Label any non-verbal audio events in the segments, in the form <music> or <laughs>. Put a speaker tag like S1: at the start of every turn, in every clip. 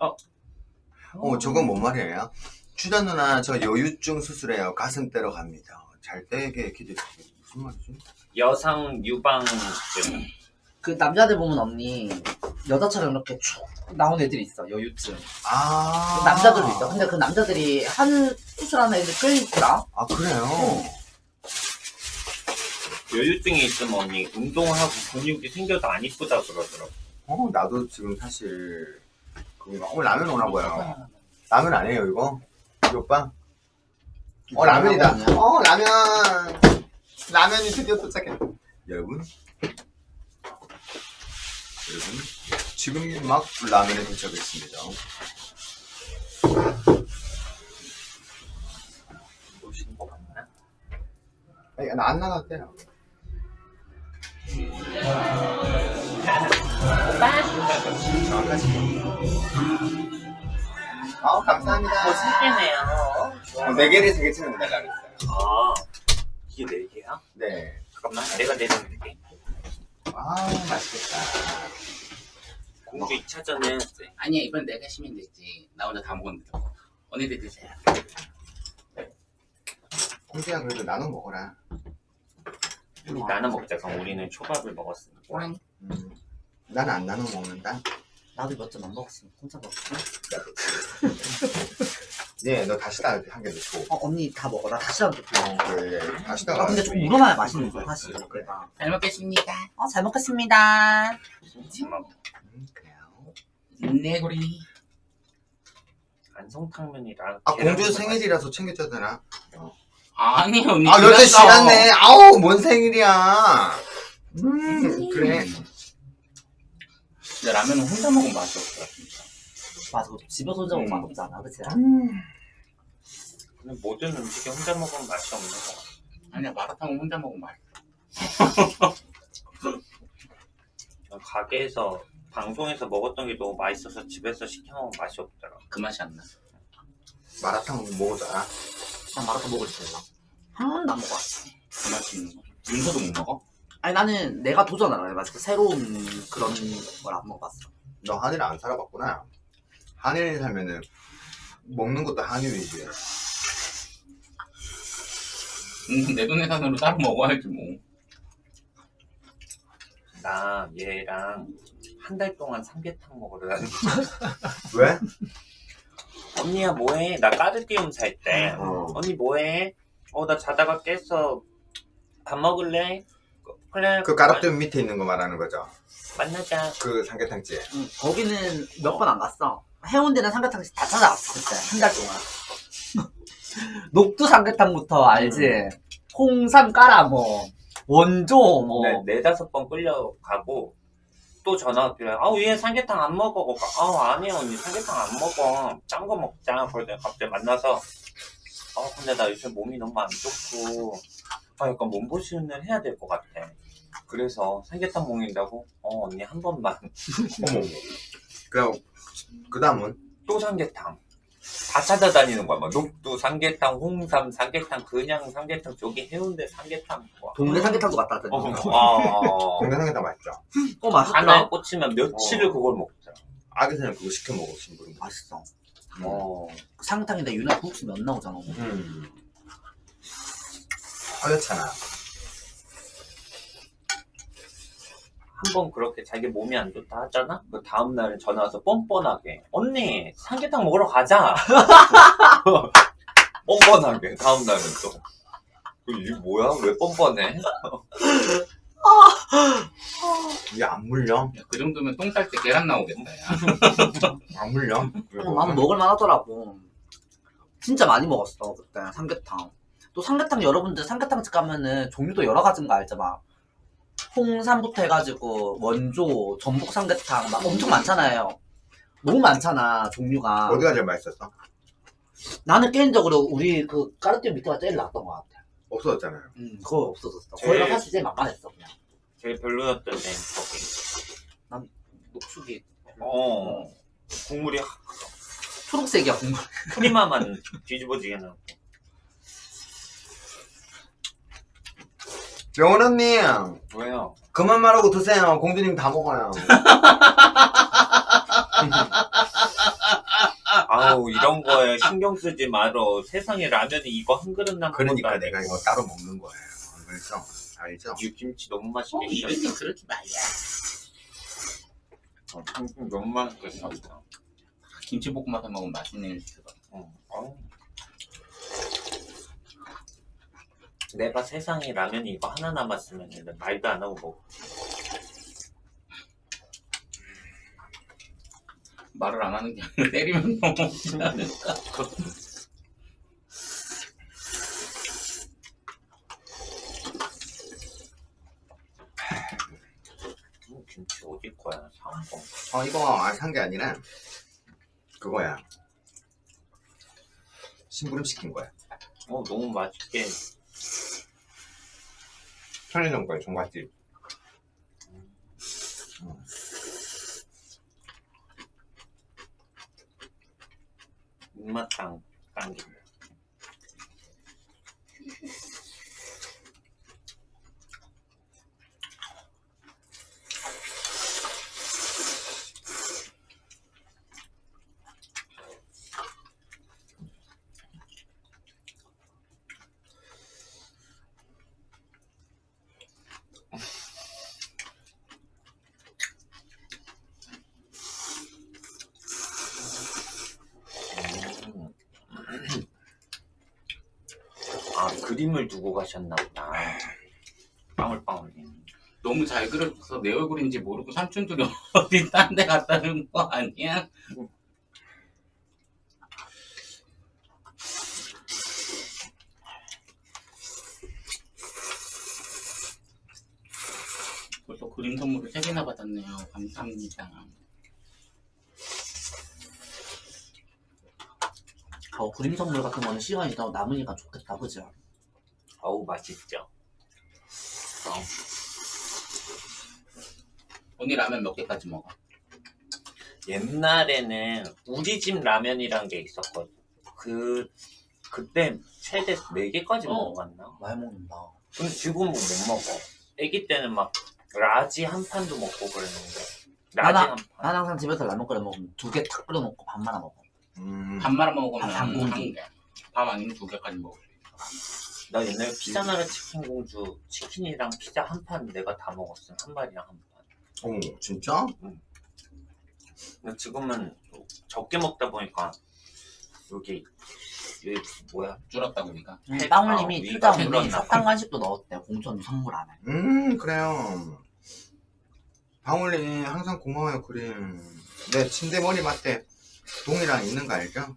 S1: 어, 저건 뭔 말이에요? 추자 누나 저 여유증 수술해요. 가슴 때려 갑니다. 잘 떼게 기대. 무슨 말이지?
S2: 여성 유방증.
S3: 그 남자들 보면 언니 여자처럼 이렇게 쭉 나온 애들이 있어 여유증
S1: 아.
S3: 남자들도 있어 근데 그 남자들이 한 수술하는 애들 꽤 있더라
S1: 아 그래요?
S2: 여유증이 있으면 언니 운동을 하고 근육이 생겨도 안 이쁘다 그러더라고.
S1: 어 나도 지금 사실 그 오늘 라면 오나 봐요. 라면 아니에요 이거? 이 오빠? 어 라면이다. 어 라면. 라면이 드디어 도착했다. 여러분. 여러분 지금 막 라면에 도착했습니다.
S2: 보시는 거 맞나?
S1: 아니 나안 나갔대 요. 아 감사합니다.
S2: 어, 신기해요.
S1: 어, 네 개를 세 개치는 달라 그랬어요.
S2: 아, 이게 네 개야?
S1: 네.
S2: 잠깐만, 내가 내려놓을게.
S1: 아 맛있겠다.
S2: 공주 2차전에
S4: 아니야 이번 내가 시면 되지 나 혼자 다 먹었는데 언니들 드세요
S1: 공주야 그래도 나눠 먹어라.
S2: 우리 나눠 먹자. 그럼 우리는 초밥을 먹었으니까.
S1: 음, 나는 안 나눠 먹는다.
S3: 나도 몇 점 안 먹었으면 혼자 먹었어 <laughs>
S1: 네, 너 다시다 한개더 줘.
S3: 어 언니 다 먹어 나 다시 한번 줘
S1: 어, 그래. 다시다가.
S3: 아 근데 좀 우러나야 맛있는 거야 사실 그래가
S4: 잘 먹겠습니다
S3: 어 잘 먹겠습니다
S2: 정말
S1: 음, 그래요.
S4: 네고리
S2: 안성탕면이랑.
S1: 아, 공주. 생일이라서 챙겨줘야 되나?
S4: 아니 언니
S1: 아, 여자
S4: 지났어.
S1: 지났네. 아우, 뭔 생일이야. 음, 그래.
S4: 근데 라면은 혼자 먹으면 맛이 없어 진짜
S3: 맞아 집에서 혼자 먹으면
S2: 음.
S3: 맛없잖아 그치?
S1: 음.
S2: 근데 모든 음식이 혼자 먹으면 맛이 없는 거 같아.
S4: 아니야 마라탕은 혼자 먹으면 맛있어 <laughs>
S2: 난 가게에서, 방송에서 먹었던 게 너무 맛있어서 집에서 시켜 먹으면 맛이 없더라.
S4: 그 맛이 안나
S1: 마라탕 먹어줘라.
S3: 난 마라탕 먹을 줄 몰라 한 번도 안 먹어봤어
S4: 그 맛이 있는 거 윤서도 못 먹어?
S3: 아니 나는 내가 도전을 안 해가지고 새로운 그런 걸 안 먹어봤어
S1: 너 한일 안 살아봤구나. 한일 살면은 먹는 것도 한일 위주야.
S4: 음, 내돈 예산으로 따로 먹어야지
S2: 뭐나 얘랑 한 달 동안 삼계탕 먹으러 다녔 <laughs>
S1: 왜?
S2: 언니야 뭐해? 나 까르띠움 살 때.
S1: 어.
S2: 언니 뭐해? 어 나 자다가 깼어. 밥 먹을래? 그래.
S1: 그 가락등 밑에 있는 거 말하는 거죠.
S2: 만나자.
S1: 그 삼계탕집.
S3: 응, 거기는 몇 번 안 갔어 해운대는 삼계탕집 다 찾아왔어 그때 한 달 동안 <laughs> 녹두 삼계탕부터 알지? 홍삼 까라 뭐 원조 뭐
S2: 네, 네다섯 번 끌려가고 또 전화 왔길래 아우 얘 삼계탕 안 먹어. 그러니까, 아우 아니야 언니 삼계탕 안 먹어. 짠 거 먹자. 그러더니 갑자기 만나서 아 근데 나 요새 몸이 너무 안 좋고 아 약간 몸보신을 해야 될 것 같아. 그래서 삼계탕 먹는다고? 어 언니 한 번만. <laughs>
S1: 어머. 그럼 그 다음은
S2: 또 삼계탕. 다 찾아다니는 거야. 막 녹두 삼계탕, 홍삼 삼계탕, 그냥 삼계탕, 저기 해운대 삼계탕. 뭐.
S3: 동네 삼계탕도 갔다 왔더니
S2: 어,
S3: 어,
S2: 어,
S1: 동네 삼계탕 맛있죠.
S3: 맛있더라
S2: 하나에 꽂히면 며칠을
S1: 어.
S2: 그걸 먹더라.
S1: 아기새는 그거 시켜 먹으신 분.
S3: 맛있어
S2: 어.
S3: 그 삼계탕인데 유나 국수 면 나오잖아
S1: 음. 하얗잖아.
S2: 한번 그렇게 자기 몸이 안 좋다 하잖아? 그 다음날 전화 와서 뻔뻔하게 언니 삼계탕 먹으러 가자 <laughs> 뻔뻔하게 다음날은 또 이게 뭐야? 왜 뻔뻔해? <laughs>
S1: 이게 안 물려?
S4: 야, 그 정도면 똥 쌀 때 계란 나오겠다 야. <laughs>
S1: 안 물려?
S3: 어, 나는 먹을만 하더라고 진짜 많이 먹었어 그때 삼계탕 또 삼계탕 여러분들 삼계탕집 가면은 종류도 여러 가지인 거 알죠 막 홍삼부터 해가지고 원조 전복 삼계탕 막 엄청 많잖아요. 너무 많잖아 종류가.
S1: 어디가 제일 맛있었어?
S3: 나는 개인적으로 우리 그 까르띠에 밑에가 제일 나았던 것 같아.
S1: 없어졌잖아요.
S3: 음 그거 없어졌어.
S2: 제일-
S3: 거기가 사실 제일 만만했어 그냥.
S2: 제일 별로였던 데는 거기.
S3: 녹수기
S2: 어 국물이
S3: 초록색이야 국물.
S2: 프리마만 뒤집어지게 나고
S1: 영원 언니,
S2: 왜요?
S1: 그만 말하고 드세요. 공주님 다 먹어요. <laughs>
S2: 아우 이런 거에 신경 쓰지 말어. 세상에 라면이 이거 한 그릇 남은
S1: 그러니까
S2: 것도
S1: 내가
S2: 아니고.
S1: 이거 따로 먹는 거예요. 알죠?
S2: 이 김치 너무
S4: 어,
S2: 맛있게
S4: 때
S2: 생겼어.
S4: 그러지 말야.
S2: 어, 김치 너무 맛있게 생겼어.
S4: 김치볶음밥 해 먹으면 맛있는 그거.
S2: 어, 어우. 내가 세상에 라면이 이거 하나 남았으면 말도 안 하고 먹어.
S4: 말을 안 하는 게 아니라 <laughs> 때리면 너무 않을까?
S2: 음, 김치 어디 거야? 사온 거.
S1: 어, 이거 산게 아니라 그거야. 심부름 시킨 거야.
S2: 어 너무 맛있게.
S1: 편의점 거야, 종갓집.
S2: 입맛 당 당긴다. 음. 아 그림을 두고 가셨나 보다. 빵울빵울.
S4: 너무 잘 그려서 내 얼굴인지 모르고 삼촌들이 <laughs> 어디 딴데 놓은 거 아니야? 벌써 그림 선물을 3개나 받았네요. 감사합니다.
S3: 어, 그림 선물 같은 거는 시간이 더 남으니까 좋겠다, 그지?
S2: 어우 맛있죠. 어,
S4: 언니 라면 몇 개까지 먹어?
S2: 옛날에는 우리 집 라면이란 게 있었거든. 그 그때 최대 4개까지
S3: 어.
S2: 먹어봤나?
S3: 많이 먹는다.
S2: 근데 지금은 못 먹어. 아기 때는 막 large 한 판도 먹고 그랬는데 large
S3: 나나-
S2: 한 판.
S3: 난 항상 집에서 라면 끓여 먹으면 두 개 탁 끓여 놓고 밥 말아 먹어.
S1: 음.
S4: 밥 말아 먹으면
S3: 밥한 공기.
S4: 개. 밥 아니면 두 개까지 먹을 수 있어.
S2: 나 옛날에 피자나라 치킨 공주 치킨이랑 피자 한 판 내가 다 먹었어. 한 마리랑 한 판.
S1: 어머, 진짜?
S2: 근데 지금은 적게 먹다 보니까 여기 여기 뭐야?
S3: 음,
S2: 해-
S3: 빵울님이
S2: 아,
S3: 언니
S2: 줄었나
S3: 사탕 간식도 넣었대. 공천 선물 안에.
S1: 음, 그래요. 방울님, 항상 고마워요, 그림. 내 침대 머리 맞대 동이랑 있는 거 알죠?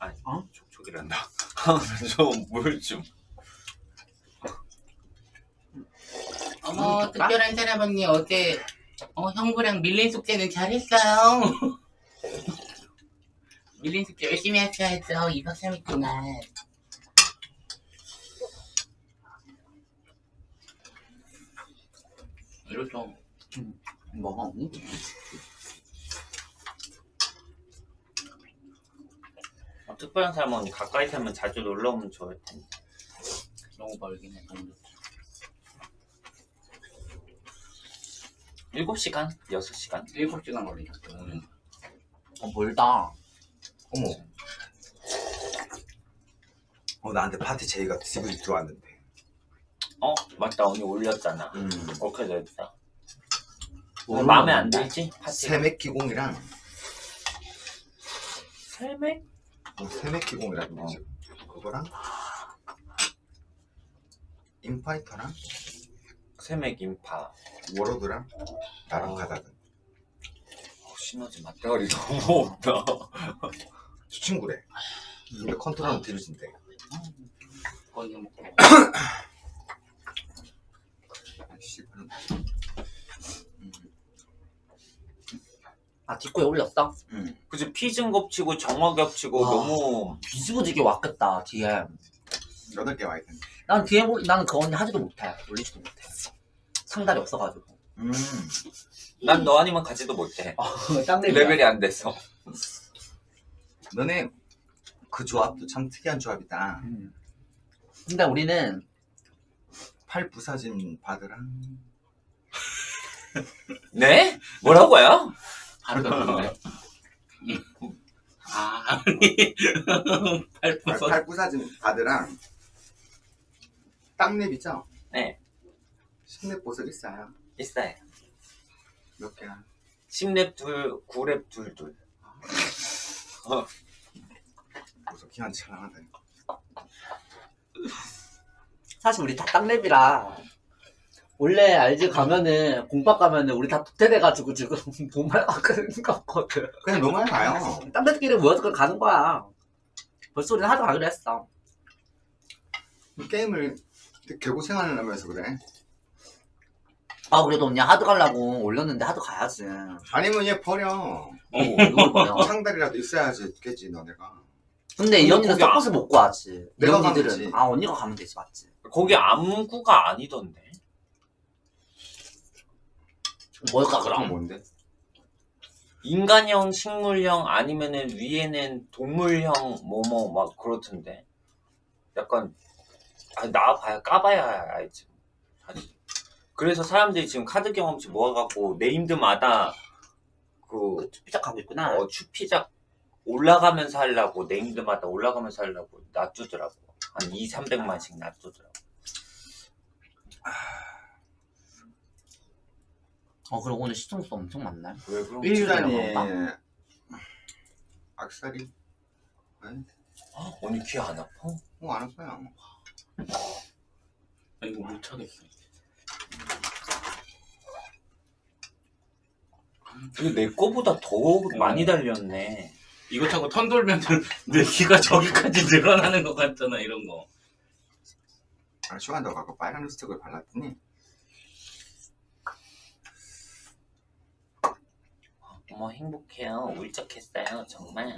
S2: 아니
S3: 어?
S2: 촉촉 이란다. 좀물 <laughs> 좀.
S4: 어머
S3: 음,
S4: 특별한 사람 언니 어제 어, 형부랑 밀린 숙제는 잘했어요. <laughs> 밀린 숙제 열심히 하셔야죠. 2박 3일 동안. 이렇죠.
S3: 뭐가 없니?
S2: 특별한 사람은 가까이 살면 자주 놀러 오면 좋을 텐데.
S4: 너무 멀긴 해. 너무 좋죠.
S2: 7시간? 6시간?
S4: 7시간 걸리셨어요. 오늘.
S3: 어, 멀다.
S1: 어머. 어, 나한테 파티 제의가 집에 들어왔는데.
S2: 어? 맞다 언니 올렸잖아.
S1: 음.
S2: 그렇게 됐다.
S3: 뭐
S2: 마음에 안? 들지? 파티가.
S1: 세맥 기공이랑,
S2: 세맥?
S1: 어, 세맥기공이라는 거지. 그거랑, 인파이터랑,
S2: 세맥 인파.
S1: 워로드랑, 나랑
S2: 어.
S1: 가다든.
S2: 어, 시너지 맞대가리 너무 없다. <laughs>
S1: 저 친구래. 근데 컨트롤은 들으신대.
S4: 거기 먹고.
S1: 씨발. <coughs>
S3: 아, 뒷코에 올렸어?
S1: 응.
S2: 그치 피증 겹치고 정화 겹치고
S3: 와.
S2: 너무
S3: 뒤집어지게 왔겠다, 뒤에.
S1: 여덟 개 와있던데.
S3: 난 올- 나는 그 언니 하지도 못해. 올리지도 못해. 상달이 없어가지고.
S1: 음.
S2: 난 너 아니면 가지도 못해.
S3: 짱
S2: 레벨이 안 돼서.
S1: 너네 그 조합도 참 특이한 조합이다.
S3: 음. 근데 우리는
S1: 팔 부사진 바드랑
S2: 네? 뭐라고요?
S4: 하루가 그런데. <laughs> 아, 아니. <laughs> 팔
S1: 팔,
S4: 부서.
S1: 팔 부사진 바드랑 땅랩 있죠?
S2: 네.
S1: 십랩 보석 있어요.
S2: 있어요.
S1: 몇 개야?
S2: 10랩 둘, 9랩 둘, 둘.
S1: 보석 기한 촬영하다.
S3: 사실 우리 다 땅랩이라 원래 알지 가면은 공박 가면은 우리 다 도태돼가지고 지금 <laughs> 돈말 아까는 거거든
S1: 그냥 너무 가요.
S3: 땅랩끼리 모여서 그냥 가는 거야 벌써 우리는 하도 가기로 했어
S1: 게임을 개고생하는 하면서 그래.
S3: 아 그래도 언니 하드 가려고 올렸는데 하드 가야지
S1: 아니면 얘 버려.
S3: 어 이걸
S1: 상달이라도 <laughs> 있어야지 겠지 너네가.
S3: 근데 이 언니는
S2: 거기 안-
S3: 못 구하지 이
S1: 내가 가면
S3: 언니들은
S1: 되지.
S3: 아 언니가 가면 되지 맞지
S2: 거기 암구가 아니던데.
S3: 뭘까
S1: 그럼 뭔데?
S2: 인간형, 식물형, 아니면은 위에는 동물형, 뭐뭐 막 그렇던데. 약간, 아, 나와봐야, 까봐야 알지. 사실. 그래서 사람들이 지금 카드 경험치 모아갖고 네임드마다 그,
S3: 삐짝 가고 있구나
S2: 어, 추피작 올라가면서 하려고, 네임드마다 올라가면서 하려고 놔두더라고. 한 2, 300만씩 놔두더라고.
S3: 어 그리고 오늘 시청수 엄청 많네
S2: 왜
S3: 일- 일주일에 먹어봐.
S1: 악살이
S2: 언니 귀 안 아파?
S1: 어안 아파요.
S4: 아, 이거 못 차겠어.
S2: 이거 내 거보다 더 많이 달렸네.
S4: 이거 차고 턴 돌면 내 귀가 저기까지 늘어나는 것 같잖아, 이런 거.
S1: 아, 시간도 가고 빨간 립스틱을 발랐더니
S2: 어머 행복해요. 울적했어요. 정말.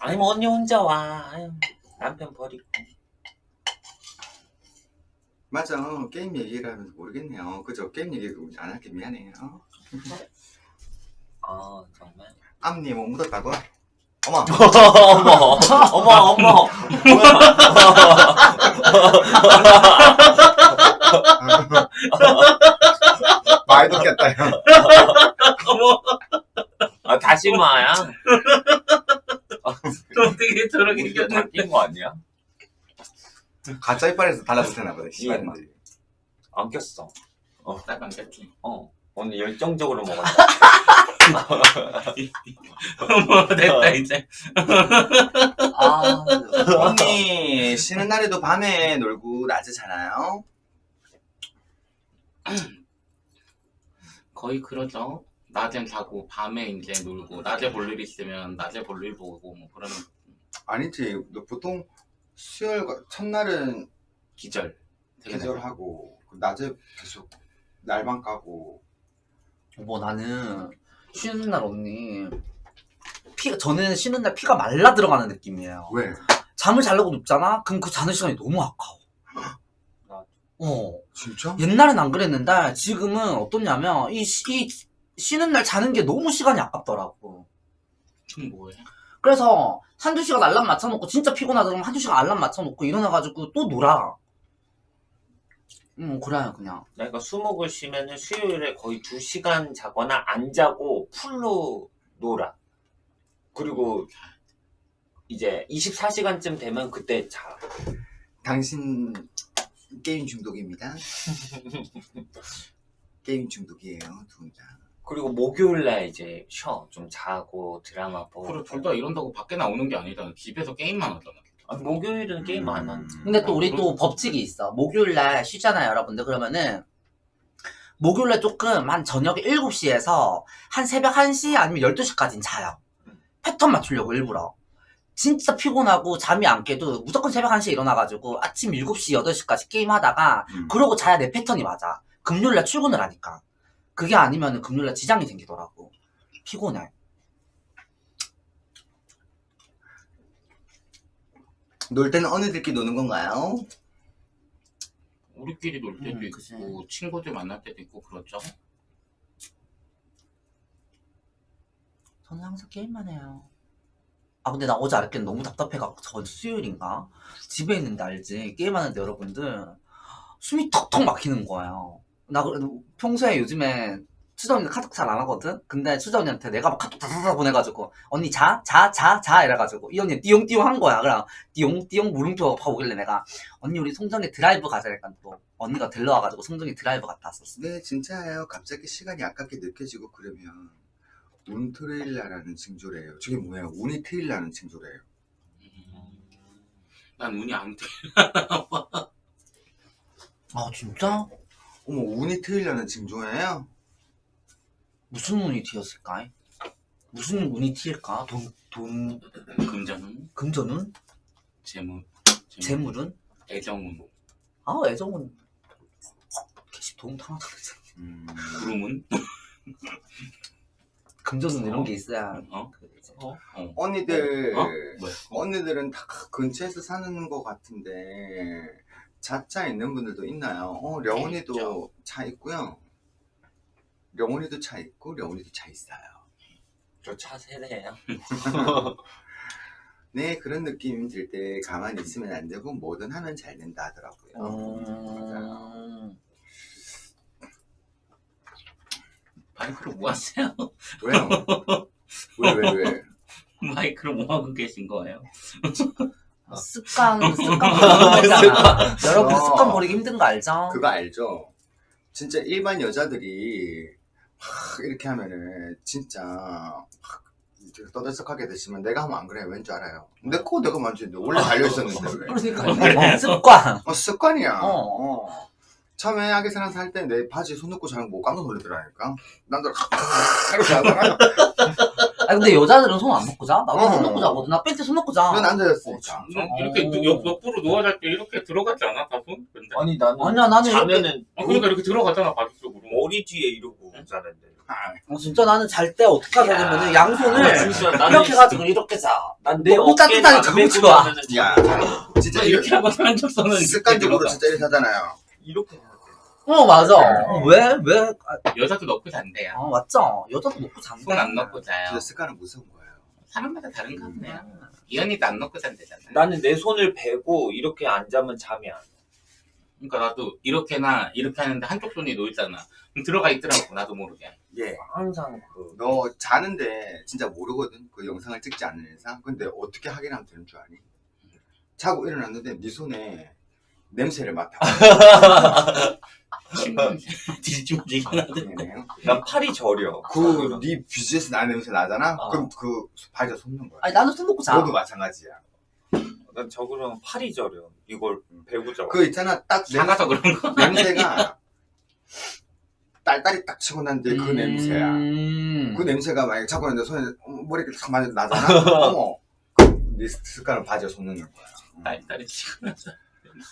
S2: 아니 뭐 언니 혼자 와. 아유, 남편 버리고.
S1: 맞아 게임 얘기를 하면서 모르겠네요. 그죠 게임 얘기 안 할게 미안해요.
S2: 아 정말.
S1: 앞니 뭐 묻었다고? <laughs> 어머
S2: 어머 어머 어머. <laughs> <laughs>
S1: 많이 뒀겠다 형.
S4: 어머,
S2: 아 다시마야.
S4: 어떻게 저렇게
S2: 이게
S4: 이겼나?
S2: 바뀐 거 아니야?
S1: 가짜 이빨에서 달라붙었나 보네. 씨발인데.
S2: 안 꼈어.
S4: 딱 안겠지.
S2: 어. 언니 열정적으로 먹었다.
S4: 어머, <laughs> 됐다, 이제.
S3: 아
S1: 언니 쉬는 날에도 밤에 놀고 낮에 자나요? <clears throat>
S4: 거의 그러죠. 낮엔 자고, 밤에 이제 놀고, 낮에 볼일 있으면 낮에 볼일 보고, 뭐, 그러는
S1: 아니지. 너 보통 수요일 과- 첫날은
S4: 기절. 되게
S1: 계절하고 그 낮에 계속 날방 까고
S3: 뭐 나는 쉬는 날 언니 피가 저는 쉬는 날 피가 말라 들어가는 느낌이에요.
S1: 왜?
S3: 잠을 자려고 눕잖아? 그럼 그 자는 시간이 너무 아까워. 어.
S1: 진짜?
S3: 옛날엔 안 그랬는데 지금은 어떻냐면 이, 쉬- 이 쉬는 날 자는 게 너무 시간이 아깝더라고.
S4: 좀 뭐해?
S3: 그래서 한두 시간 알람 맞춰놓고 진짜 피곤하다 그러면 한두 시간 알람 맞춰놓고 일어나가지고 또 놀아. 음 그래요 그냥.
S2: 내가 수목을 쉬면은 수요일에 거의 2시간 자거나 안 자고 풀로 놀아. 그리고 이제 24시간쯤 되면 그때 자.
S1: 당신 게임 중독입니다. 게임 중독이에요, 두 분 다.
S2: 그리고 목요일날 이제 쉬어. 좀 자고 드라마 보고.
S4: 그래, 둘다 이런다고 밖에 나오는 게 아니잖아. 집에서 게임만 하잖아.
S2: 아, 목요일은 게임 안 하지.
S3: 근데 또
S4: 아,
S3: 우리 또 법칙이 있어. 목요일날 쉬잖아요, 여러분들. 그러면은 목요일날 조금 한 저녁 7시에서 한 새벽 1시 아니면 12시까지는 자요. 패턴 맞추려고 일부러. 진짜 피곤하고 잠이 안 깨도 무조건 새벽 1시에 일어나가지고 아침 7시, 8시까지 게임하다가
S1: 음.
S3: 그러고 자야 내 패턴이 맞아. 금요일날 출근을 하니까. 그게 아니면 금요일날 지장이 생기더라고. 피곤해.
S1: 놀 때는 어느들끼리 노는 건가요?
S4: 우리끼리 놀 때도
S3: 음, 그치.
S4: 있고, 친구들 만날 때도 있고, 그렇죠.
S3: 저는 항상 게임만 해요. 아 근데 나 어제 알았겠는 너무 답답해갖고 저 수요일인가 집에 있는데 알지 게임하는데 여러분들 숨이 턱턱 막히는 거예요. 나 그- 평소에 요즘에 수정 언니 카톡 잘 안 하거든? 근데 수정 언니한테 내가 막 카톡 다다다 보내가지고 언니 자? 자? 자? 자? 이래가지고 이 언니 띠용띠용 한 거야. 그래 띠용띠용 물음표 봐보길래 내가 언니 우리 송정에 드라이브 가자 그러니까 또 언니가 들러와가지고 송정에 드라이브 갔다 왔었어.
S1: 네, 진짜예요. 갑자기 시간이 아깝게 느껴지고 그러면 운 트레일 나라는 징조래요. 저게 뭐예요? 운이 트일 나는 징조래요.
S4: 난 운이 안 돼. <laughs>
S3: 아 진짜?
S1: 어머, 운이 트일 나는 징조예요?
S3: 무슨 운이 튀었을까? 무슨 운이 튀일까? 돈, 돈,
S4: 금전운,
S3: 금전운?
S4: 재물,
S3: 재물운?
S4: 애정운,
S3: 아 개시 돈 하나 다르잖아.
S1: 음,
S4: 구름운.
S3: 금전운 이런 게 있어야
S4: 어?
S3: 그러지.
S4: 어? 어.
S1: 언니들,
S4: 어? 뭐야?
S1: 언니들은 다 근처에서 사는 것 같은데, 자차 있는 분들도 있나요? 어, 려원이도. 차 있고요. 려원이도 차 있고, 려원이도 차 있어요.
S2: 저 차 세대예요. <laughs>
S1: 네, 그런 느낌이 들때 가만히 있으면 안 되고, 뭐든 하면 잘 된다 하더라고요. 맞아요.
S3: 음...
S4: 마이크로 뭐 하세요?
S1: 왜요? 왜, 왜, 왜?
S4: 마이크로 뭐 하고 계신 거예요?
S3: 습관 습관 버리기 힘들잖아. 여러분
S1: 어.
S3: 습관 버리기 힘든 거 알죠?
S1: 그거 알죠? 진짜 일반 여자들이 막 이렇게 하면은 진짜 막 떠들썩하게 되시면 내가 하면 안 그래 왠 줄 알아요? 내 코 내가 만지는데 원래 달려있었는데 왜?
S3: 그러니까 어, 습관.
S1: 어, 습관이야
S3: 어.
S1: 어. 처음에 하게 사람 살때내 바지에 손 넣고 자는 거 깜짝 놀라더라니까 남들 이렇게 하다가 <laughs>
S3: 아 근데 여자들은 손안 놓고 자? 나도
S1: 어.
S3: 손 놓고 자거든. 나 팬티 손 놓고 자.
S1: 넌 앉아있으니까
S4: 이렇게 누- 옆, 옆으로 누워 잘 때 이렇게 들어가지 않아? 다 손? 근데?
S2: 아니 나는
S3: 아니야 나는 이렇게
S2: 자면은
S4: 아, 그러니까 이렇게 들어가잖아, 바지 쪽으로.
S2: 머리 뒤에 이러고 자는데.
S1: 아,
S3: 어, 진짜 나는 잘 때 어떻게 하냐면은
S2: 야.
S3: 양손을
S2: 아,
S3: 이렇게 해가지고 이렇게 자.
S2: 난내
S3: 너무 따뜻하니 너무 좋아.
S1: 야 진짜
S4: 이렇게 하고 산적선은
S1: 습관적으로 진짜 이렇게 하잖아요
S2: 이렇게.
S3: 어 맞아. 어, 왜 왜? 아,
S4: 여자도 넣고 잔대요.
S3: 어 맞죠. 여자도 놓고 잔다.
S4: 손안 넣고 자요.
S1: 진짜 습관은 무서운 거예요
S4: 사람마다 다른가 보네요. 이 언니도 안 넣고 잔대잖아.
S2: 나는 내 손을 베고 이렇게 안 자면 잠이 안 와.
S4: 그러니까 나도 이렇게나 이렇게 하는데 한쪽 손이 놓여 있잖아. 그럼 들어가 있더라고, 나도 모르게.
S1: 예.
S2: 항상 그
S1: 너 자는데 진짜 모르거든 그 영상을 찍지 않는 이상 근데 어떻게 확인하면 되는 줄 아니? 자고 일어났는데 네 손에 냄새를 맡아 <laughs>
S4: 뒤집어지긴 하더라고.
S2: 난 팔이 저려.
S1: 그네 BGS 나 냄새 나잖아?
S2: 어.
S1: 그럼 그 바지에 손는 거야
S3: 아니 나는 손 놓고 자.
S1: 너도 마찬가지야
S2: 난 저거랑 팔이 저려. 이걸 베고 자.
S1: 그 있잖아 딱 냄,
S4: 작아서 그런 거.
S1: 냄새가 딸딸이 딱 치고 난 뒤에 그 냄새야
S3: 음.
S1: 그 냄새가 만약에 자고 있는데 손에 머리 이렇게 탁 맞아 나잖아? <laughs> 어머 그네 습관을 바지에 손 넣는 거야
S4: 딸딸이 치고 나서.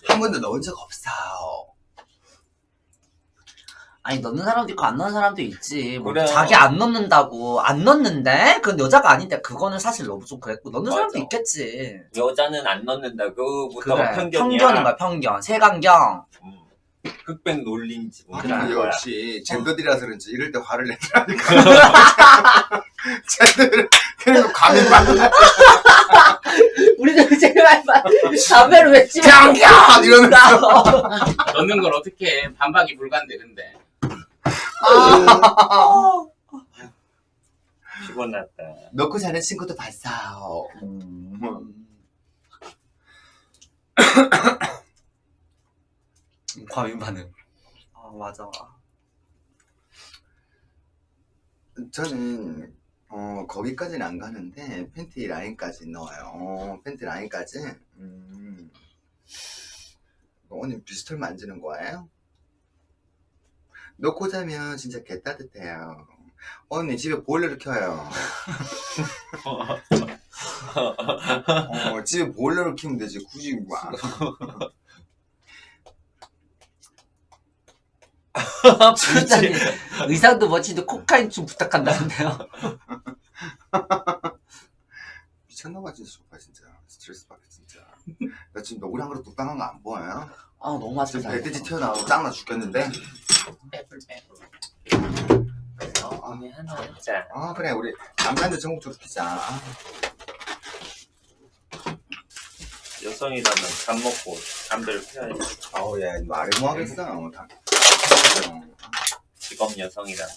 S1: 한 번도 넣은 적 없어
S3: 아니 넣는 사람도 있고 안 넣는 사람도 있지. 뭐
S2: 그래요.
S3: 자기 안 넣는다고 안 넣는데 그건 여자가 아닌데 그거는 사실 너무 좀 그랬고 넣는
S2: 맞아.
S3: 사람도 있겠지.
S2: 여자는 안 넣는다. 그거부터가
S3: 그래
S2: 편견이야.
S3: 편견인 거야 편견. 세간경.
S2: 음. 흑백 논리인지
S1: 아,
S2: 모르는
S1: 근데
S2: 거야.
S1: 역시 젠더들이라서 그런지 이럴 때 화를 <laughs> 내더라니까 <laughs> 젠더들 그래서 감이 받는
S3: 우리들 제일 많이 봐. 담배를 왜 씹어?
S1: 경경 이러면서 <laughs>
S4: 넣는 걸 어떻게 해. 반박이 불가인데, 근데.
S2: 피곤하다.
S1: 넣고 자는 친구도 봤어
S3: 음. <coughs> 과민 반응. 아 맞아.
S1: 저는 어 거기까지는 안 가는데 팬티 라인까지 넣어요 어, 팬티 라인까지 음. 언니 비스털 만지는 거예요? 넣고 자면 진짜 개 따뜻해요 언니 집에 보일러를 켜요 어, 집에 보일러를 켜면 되지 굳이 뭐 안-
S3: 부장님 의상도 멋지도 코카인 좀 부탁한다는데요.
S1: 미쳤나봐 진짜 좋아 진짜 스트레스 받게 진짜 나 지금 너구리 한 그릇 뚝딱한 거 안 보여요?
S3: 아 너무 맛있어.
S1: 지금 배돼지 튀어나오고 짱나 죽겠는데
S4: 빼불 빼불.
S2: 어, 언니 하나 자.
S1: 아 그래 우리 남자한테 전국적으로 피자
S2: 여성이라면 잠 먹고 잠들 피해야지.
S1: 아우 야 말이 뭐 하겠어 다
S2: 직업 여성이라면.